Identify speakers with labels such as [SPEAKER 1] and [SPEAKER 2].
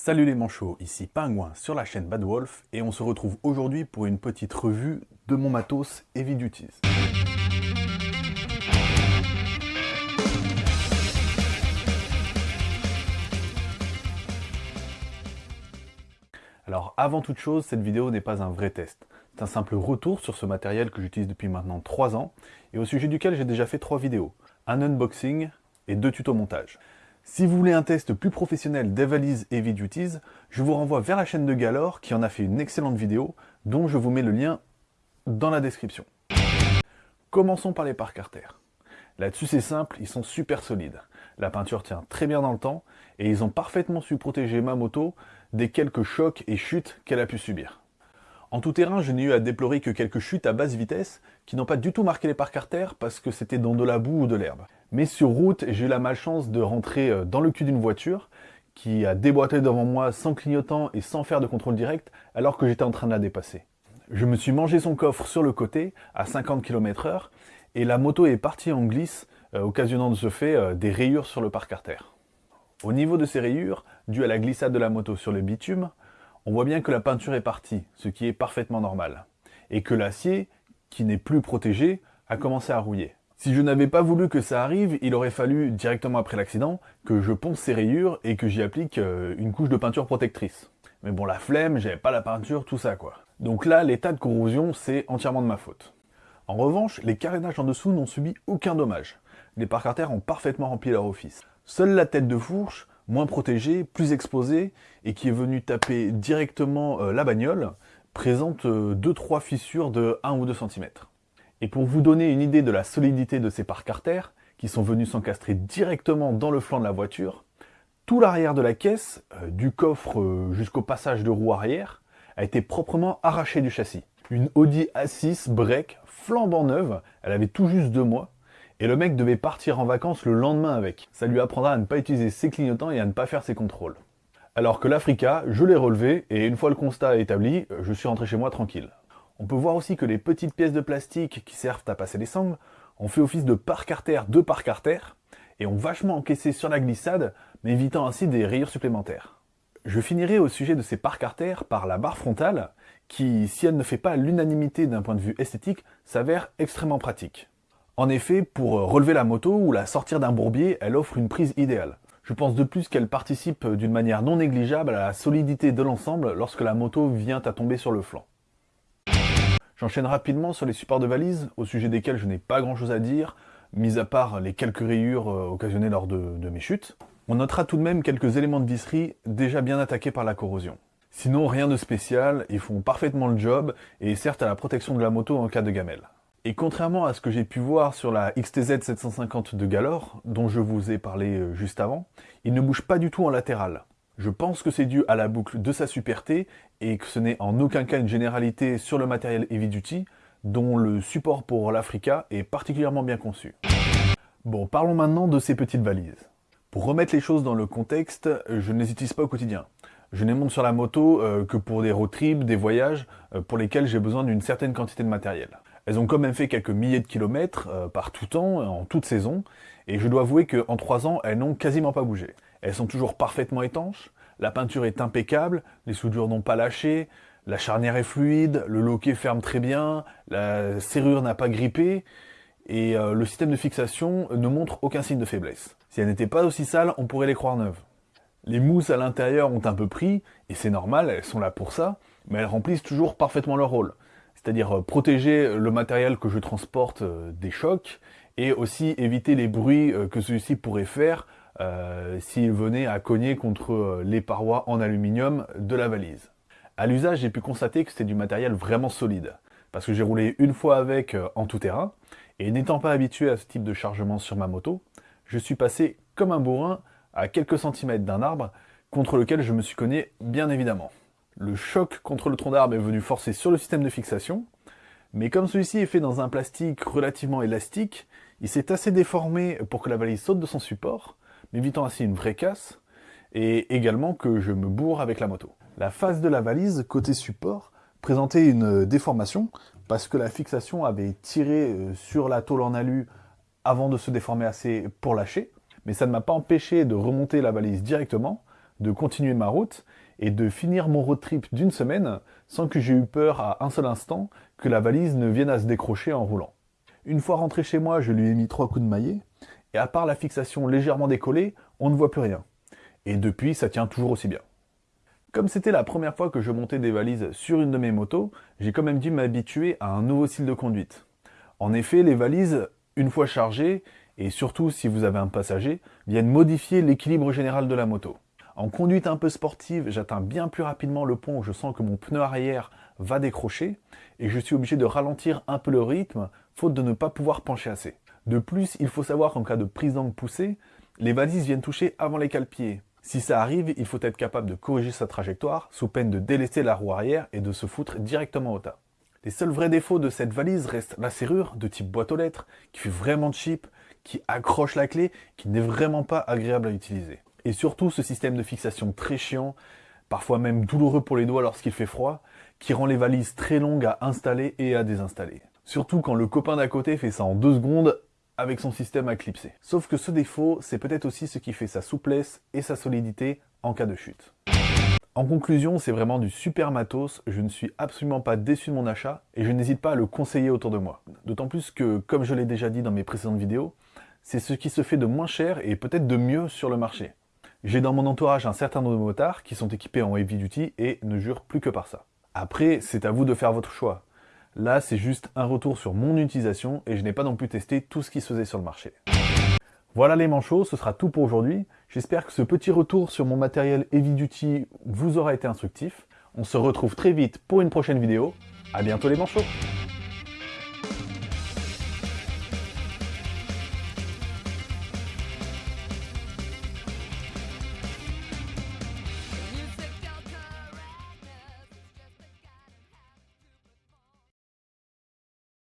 [SPEAKER 1] Salut les manchots, ici Pingouin sur la chaîne Bad Wolf et on se retrouve aujourd'hui pour une petite revue de mon matos Heavy Duties. Alors avant toute chose, cette vidéo n'est pas un vrai test. C'est un simple retour sur ce matériel que j'utilise depuis maintenant 3 ans et au sujet duquel j'ai déjà fait 3 vidéos. Un unboxing et deux tutos montage. Si vous voulez un test plus professionnel des valises Heavy Duties, je vous renvoie vers la chaîne de Galore qui en a fait une excellente vidéo dont je vous mets le lien dans la description. Commençons par les parcs Carter. Là-dessus c'est simple, ils sont super solides. La peinture tient très bien dans le temps et ils ont parfaitement su protéger ma moto des quelques chocs et chutes qu'elle a pu subir. En tout terrain, je n'ai eu à déplorer que quelques chutes à basse vitesse qui n'ont pas du tout marqué les parcs artères parce que c'était dans de la boue ou de l'herbe. Mais sur route, j'ai eu la malchance de rentrer euh, dans le cul d'une voiture qui a déboîté devant moi sans clignotant et sans faire de contrôle direct alors que j'étais en train de la dépasser. Je me suis mangé son coffre sur le côté à 50 km h et la moto est partie en glisse, euh, occasionnant de ce fait euh, des rayures sur le parc artère. Au niveau de ces rayures, dues à la glissade de la moto sur le bitume, on voit bien que la peinture est partie, ce qui est parfaitement normal, et que l'acier, qui n'est plus protégé, a commencé à rouiller. Si je n'avais pas voulu que ça arrive, il aurait fallu, directement après l'accident, que je ponce ces rayures et que j'y applique euh, une couche de peinture protectrice. Mais bon, la flemme, j'avais pas la peinture, tout ça quoi. Donc là, l'état de corrosion, c'est entièrement de ma faute. En revanche, les carénages en dessous n'ont subi aucun dommage. Les parcs artères ont parfaitement rempli leur office. Seule la tête de fourche moins protégé, plus exposé, et qui est venu taper directement euh, la bagnole, présente 2-3 euh, fissures de 1 ou 2 cm. Et pour vous donner une idée de la solidité de ces parcs artères, qui sont venus s'encastrer directement dans le flanc de la voiture, tout l'arrière de la caisse, euh, du coffre jusqu'au passage de roue arrière, a été proprement arraché du châssis. Une Audi A6 break flambant neuve, elle avait tout juste deux mois, et le mec devait partir en vacances le lendemain avec. Ça lui apprendra à ne pas utiliser ses clignotants et à ne pas faire ses contrôles. Alors que l'Africa, je l'ai relevé, et une fois le constat établi, je suis rentré chez moi tranquille. On peut voir aussi que les petites pièces de plastique qui servent à passer les sangles ont fait office de parc artère de parc artère, et ont vachement encaissé sur la glissade, m'évitant ainsi des rayures supplémentaires. Je finirai au sujet de ces parcs artères par la barre frontale, qui, si elle ne fait pas l'unanimité d'un point de vue esthétique, s'avère extrêmement pratique. En effet, pour euh, relever la moto ou la sortir d'un bourbier, elle offre une prise idéale. Je pense de plus qu'elle participe euh, d'une manière non négligeable à la solidité de l'ensemble lorsque la moto vient à tomber sur le flanc. J'enchaîne rapidement sur les supports de valise, au sujet desquels je n'ai pas grand chose à dire, mis à part les quelques rayures euh, occasionnées lors de, mes chutes. On notera tout de même quelques éléments de visserie déjà bien attaqués par la corrosion. Sinon, rien de spécial, ils font parfaitement le job et servent à la protection de la moto en cas de gamelle. Et contrairement à ce que j'ai pu voir sur la XTZ 750 de Galore, dont je vous ai parlé euh, juste avant, il ne bouge pas du tout en latéral. Je pense que c'est dû à la boucle de sa superté et que ce n'est en aucun cas une généralité sur le matériel Heavy Duty, dont le support pour l'Africa est particulièrement bien conçu. Bon, parlons maintenant de ces petites valises. Pour remettre les choses dans le contexte, je ne pas au quotidien. Je ne monte sur la moto euh, que pour des road trips, des voyages, euh, pour lesquels j'ai besoin d'une certaine quantité de matériel. Elles ont quand même fait quelques milliers de kilomètres euh, par tout temps, en toute saison, et je dois avouer qu'en trois ans, elles n'ont quasiment pas bougé. Elles sont toujours parfaitement étanches, la peinture est impeccable, les soudures n'ont pas lâché, la charnière est fluide, le loquet ferme très bien, la serrure n'a pas grippé, et euh, le système de fixation ne montre aucun signe de faiblesse. Si elles n'étaient pas aussi sales, on pourrait les croire neuves. Les mousses à l'intérieur ont un peu pris, et c'est normal, elles sont là pour ça, mais elles remplissent toujours parfaitement leur rôle c'est-à-dire euh, protéger le matériel que je transporte euh, des chocs et aussi éviter les bruits euh, que celui-ci pourrait faire s'il venait à cogner contre les parois en aluminium de la valise. À l'usage, j'ai pu constater que c'était du matériel vraiment solide, parce que j'ai roulé une fois avec en tout terrain, et n'étant pas habitué à ce type de chargement sur ma moto, je suis passé comme un bourrin à quelques centimètres d'un arbre, contre lequel je me suis cogné bien évidemment. Le choc contre le tronc d'arbre est venu forcer sur le système de fixation, mais comme celui-ci est fait dans un plastique relativement élastique, il s'est assez déformé pour que la valise saute de son support, m'évitant ainsi une vraie casse, et également que je me bourre avec la moto. La face de la valise, côté support, présentait une déformation, parce que la fixation avait tiré euh, sur la tôle en alu avant de se déformer assez pour lâcher, mais ça ne m'a pas empêché de remonter la valise directement, de continuer ma route et de finir mon road trip d'une semaine sans que j'ai eu peur à un seul instant que la valise ne vienne à se décrocher en roulant. Une fois rentré chez moi, je lui ai mis trois coups de maillet, et à part la fixation légèrement décollée, on ne voit plus rien. Et depuis, ça tient toujours aussi bien. Comme c'était la première fois que je montais des valises sur une de mes motos, j'ai quand même dû m'habituer à un nouveau style de conduite. En effet, les valises, une fois chargées, et surtout si vous avez un passager, viennent modifier l'équilibre général de la moto. En conduite un peu sportive, j'atteins bien plus rapidement le pont où je sens que mon pneu arrière va décrocher, et je suis obligé de ralentir un peu le rythme, faute de ne pas pouvoir pencher assez. De plus, il faut savoir qu'en cas de prise d'angle poussée, les valises viennent toucher avant les cale-pieds. Si ça arrive, il faut être capable de corriger sa trajectoire, sous peine de délaisser la roue arrière et de se foutre directement au tas. Les seuls vrais défauts de cette valise restent la serrure de type boîte aux lettres, qui fait vraiment cheap, qui accroche la clé, qui n'est vraiment pas agréable à utiliser. Et surtout ce système de fixation très chiant, parfois même douloureux pour les doigts lorsqu'il fait froid, qui rend les valises très longues à installer et à désinstaller. Surtout quand le copain d'à côté fait ça en deux secondes avec son système à clipser. Sauf que ce défaut, c'est peut-être aussi ce qui fait sa souplesse et sa solidité en cas de chute. En conclusion, c'est vraiment du super matos, je ne suis absolument pas déçu de mon achat et je n'hésite pas à le conseiller autour de moi. D'autant plus que, comme je l'ai déjà dit dans mes précédentes vidéos, c'est ce qui se fait de moins cher et peut-être de mieux sur le marché. J'ai dans mon entourage un certain nombre de motards qui sont équipés en heavy duty et ne jurent plus que par ça. Après, c'est à vous de faire votre choix. Là, c'est juste un retour sur mon utilisation et je n'ai pas non plus testé tout ce qui se faisait sur le marché. Voilà les manchots, ce sera tout pour aujourd'hui. J'espère que ce petit retour sur mon matériel Heavy Duty vous aura été instructif. On se retrouve très vite pour une prochaine vidéo. A bientôt les manchots